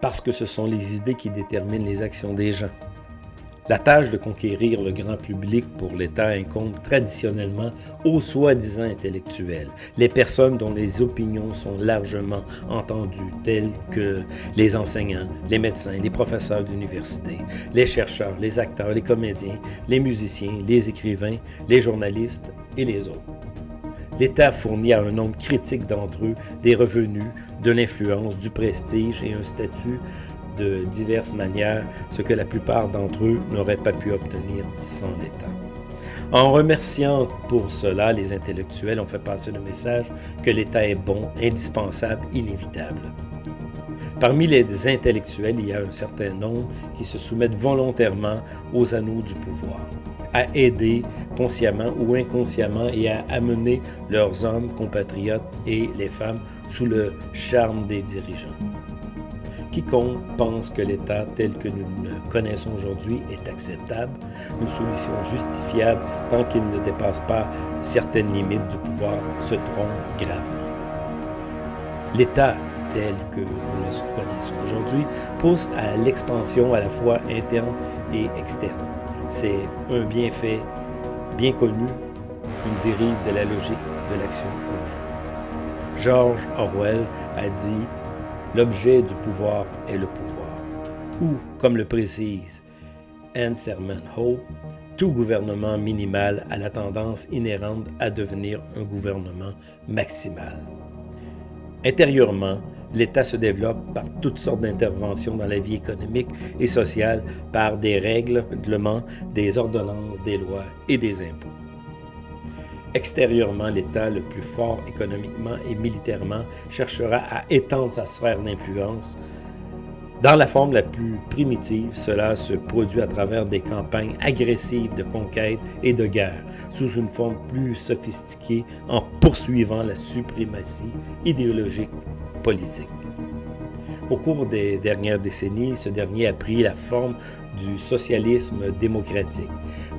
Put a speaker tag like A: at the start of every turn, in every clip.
A: Parce que ce sont les idées qui déterminent les actions des gens. La tâche de conquérir le grand public pour l'État incombe traditionnellement aux soi-disant intellectuels, les personnes dont les opinions sont largement entendues, telles que les enseignants, les médecins, les professeurs d'université, les chercheurs, les acteurs, les comédiens, les musiciens, les écrivains, les journalistes et les autres. L'État fournit à un nombre critique d'entre eux des revenus, de l'influence, du prestige et un statut de diverses manières, ce que la plupart d'entre eux n'auraient pas pu obtenir sans l'État. En remerciant pour cela les intellectuels, on fait passer le message que l'État est bon, indispensable, inévitable. Parmi les intellectuels, il y a un certain nombre qui se soumettent volontairement aux anneaux du pouvoir, à aider consciemment ou inconsciemment et à amener leurs hommes, compatriotes et les femmes sous le charme des dirigeants. Quiconque pense que l'État tel que nous le connaissons aujourd'hui est acceptable, une solution justifiable tant qu'il ne dépasse pas certaines limites du pouvoir, se trompe gravement. L'État tel que nous le connaissons aujourd'hui pousse à l'expansion à la fois interne et externe. C'est un bienfait bien connu, une dérive de la logique de l'action humaine. George Orwell a dit L'objet du pouvoir est le pouvoir. Ou, comme le précise Anne Serman Ho, tout gouvernement minimal a la tendance inhérente à devenir un gouvernement maximal. Intérieurement, l'État se développe par toutes sortes d'interventions dans la vie économique et sociale, par des règlements, des ordonnances, des lois et des impôts. Extérieurement, l'État, le plus fort économiquement et militairement, cherchera à étendre sa sphère d'influence. Dans la forme la plus primitive, cela se produit à travers des campagnes agressives de conquête et de guerre, sous une forme plus sophistiquée en poursuivant la suprématie idéologique politique. Au cours des dernières décennies, ce dernier a pris la forme du socialisme démocratique.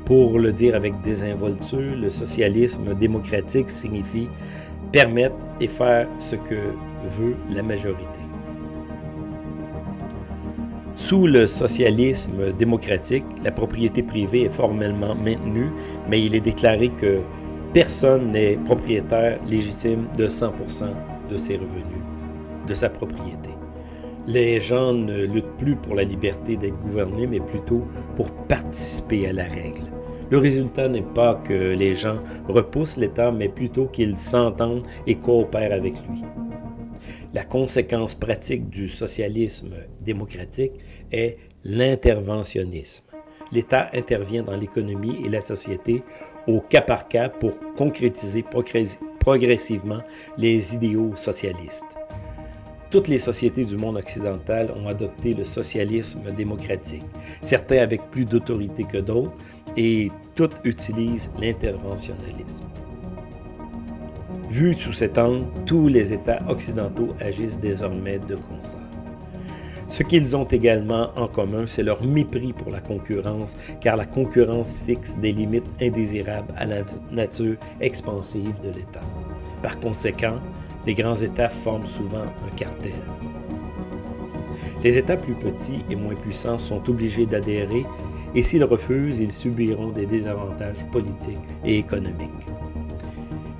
A: Pour le dire avec désinvolture, le socialisme démocratique signifie permettre et faire ce que veut la majorité. Sous le socialisme démocratique, la propriété privée est formellement maintenue, mais il est déclaré que personne n'est propriétaire légitime de 100% de ses revenus, de sa propriété. Les gens ne luttent plus pour la liberté d'être gouvernés, mais plutôt pour participer à la règle. Le résultat n'est pas que les gens repoussent l'État, mais plutôt qu'ils s'entendent et coopèrent avec lui. La conséquence pratique du socialisme démocratique est l'interventionnisme. L'État intervient dans l'économie et la société au cas par cas pour concrétiser progressivement les idéaux socialistes. Toutes les sociétés du monde occidental ont adopté le socialisme démocratique, certains avec plus d'autorité que d'autres, et toutes utilisent l'interventionnalisme. Vu sous cet angle, tous les États occidentaux agissent désormais de concert. Ce qu'ils ont également en commun, c'est leur mépris pour la concurrence, car la concurrence fixe des limites indésirables à la nature expansive de l'État. Par conséquent, les grands États forment souvent un cartel. Les États plus petits et moins puissants sont obligés d'adhérer et s'ils refusent, ils subiront des désavantages politiques et économiques.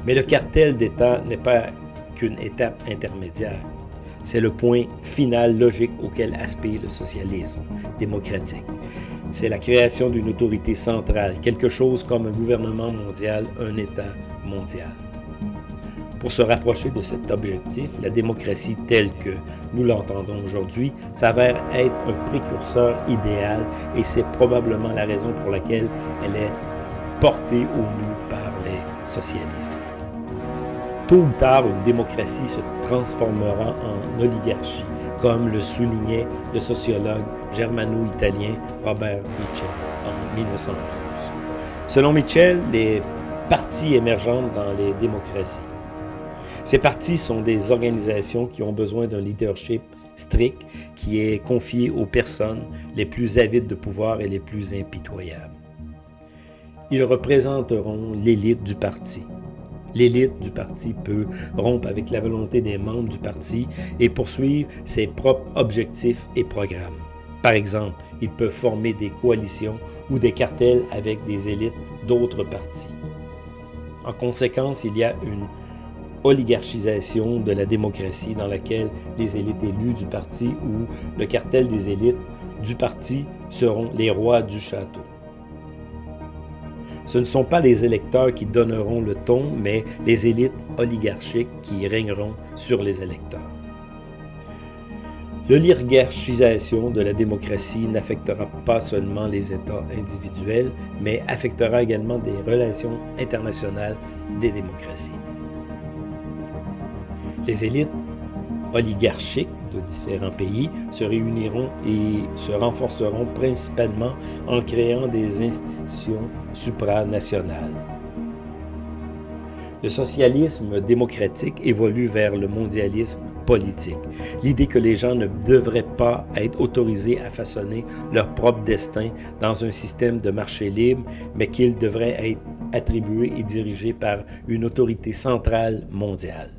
A: Mais le cartel d'État n'est pas qu'une étape intermédiaire. C'est le point final logique auquel aspire le socialisme démocratique. C'est la création d'une autorité centrale, quelque chose comme un gouvernement mondial, un État mondial. Pour se rapprocher de cet objectif, la démocratie telle que nous l'entendons aujourd'hui s'avère être un précurseur idéal et c'est probablement la raison pour laquelle elle est portée au nu par les socialistes. Tôt ou tard, une démocratie se transformera en oligarchie, comme le soulignait le sociologue germano-italien Robert Mitchell en 1911. Selon Mitchell, les partis émergentes dans les démocraties ces partis sont des organisations qui ont besoin d'un leadership strict qui est confié aux personnes les plus avides de pouvoir et les plus impitoyables. Ils représenteront l'élite du parti. L'élite du parti peut rompre avec la volonté des membres du parti et poursuivre ses propres objectifs et programmes. Par exemple, ils peuvent former des coalitions ou des cartels avec des élites d'autres partis. En conséquence, il y a une oligarchisation de la démocratie dans laquelle les élites élues du parti ou le cartel des élites du parti seront les rois du château. Ce ne sont pas les électeurs qui donneront le ton, mais les élites oligarchiques qui régneront sur les électeurs. L'oligarchisation de la démocratie n'affectera pas seulement les États individuels, mais affectera également des relations internationales des démocraties. Les élites oligarchiques de différents pays se réuniront et se renforceront principalement en créant des institutions supranationales. Le socialisme démocratique évolue vers le mondialisme politique. L'idée que les gens ne devraient pas être autorisés à façonner leur propre destin dans un système de marché libre, mais qu'ils devraient être attribués et dirigés par une autorité centrale mondiale.